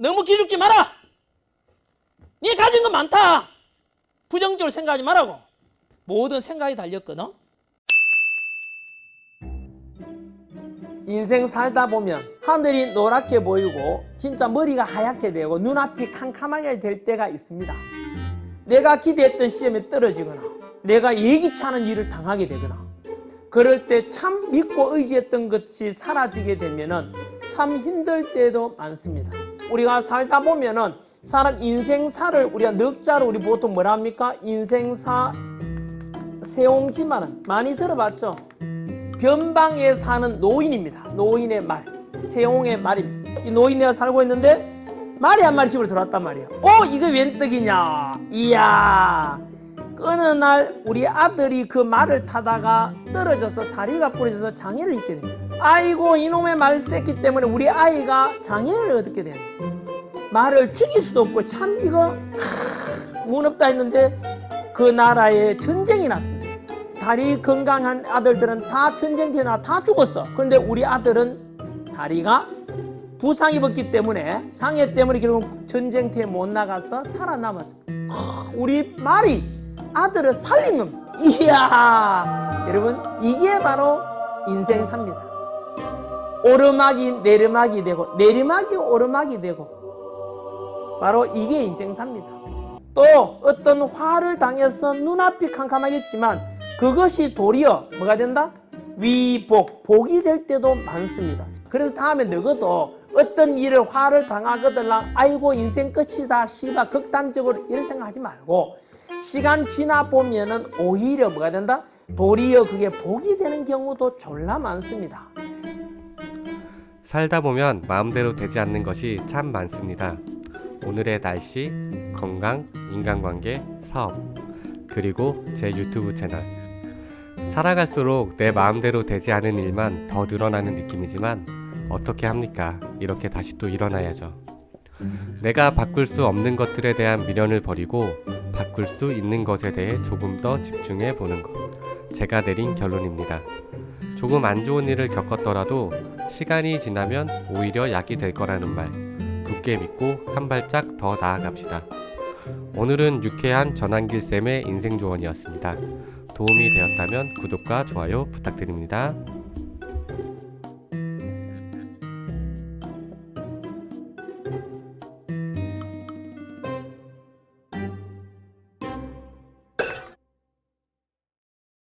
너무 기죽지 마라. 네 가진 거 많다. 부정적으로 생각하지 말라고. 모든 생각이 달렸거든. 인생 살다 보면 하늘이 노랗게 보이고 진짜 머리가 하얗게 되고 눈앞이 캄캄하게 될 때가 있습니다. 내가 기대했던 시험에 떨어지거나 내가 예기치 않은 일을 당하게 되거나 그럴 때 참 믿고 의지했던 것이 사라지게 되면은 참 힘들 때도 많습니다. 우리가 살다 보면은 사람 인생사를 우리가 넉자로 우리 보통 뭐라 합니까? 인생사 세옹지마는 많이 들어봤죠? 변방에 사는 노인입니다. 노인의 말, 세옹의 말입니다. 이 노인네가 살고 있는데 말이 한 마리 집으로 들어왔단 말이에요. 어, 이거 웬 떡이냐? 이야. 어느 날 우리 아들이 그 말을 타다가 떨어져서 다리가 부러져서 장애를 입게 됩니다. 아이고 이놈의 말 새끼 때문에 우리 아이가 장애를 얻게 됩니다. 말을 죽일 수도 없고 참 이거 크, 무섭다 했는데 그 나라에 전쟁이 났습니다. 다리 건강한 아들들은 다 전쟁터에 나와 다 죽었어. 그런데 우리 아들은 다리가 부상 입었기 때문에 장애 때문에 결국 전쟁터에 못 나가서 살아남았습니다. 크, 우리 말이 아들을 살린 겁니다. 이야 여러분 이게 바로 인생사입니다. 오르막이 내리막이 되고 내리막이 오르막이 되고 바로 이게 인생사입니다. 또 어떤 화를 당해서 눈앞이 캄캄하겠지만 그것이 도리어 뭐가 된다? 위복, 복이 될 때도 많습니다. 그래서 다음에 너희도 어떤 일을 화를 당하거들랑 아이고 인생 끝이다 씨바 극단적으로 이런 생각하지 말고 시간 지나 보면은 오히려 뭐가 된다? 도리어 그게 복이 되는 경우도 졸라 많습니다. 살다 보면 마음대로 되지 않는 것이 참 많습니다. 오늘의 날씨, 건강, 인간관계, 사업, 그리고 제 유튜브 채널. 살아갈수록 내 마음대로 되지 않은 일만 더 늘어나는 느낌이지만 어떻게 합니까? 이렇게 다시 또 일어나야죠. 내가 바꿀 수 없는 것들에 대한 미련을 버리고 바꿀 수 있는 것에 대해 조금 더 집중해 보는 것. 제가 내린 결론입니다. 조금 안 좋은 일을 겪었더라도 시간이 지나면 오히려 약이 될 거라는 말 굳게 믿고 한 발짝 더 나아갑시다. 오늘은 유쾌한 전환길 쌤의 인생 조언이었습니다. 도움이 되었다면 구독과 좋아요 부탁드립니다.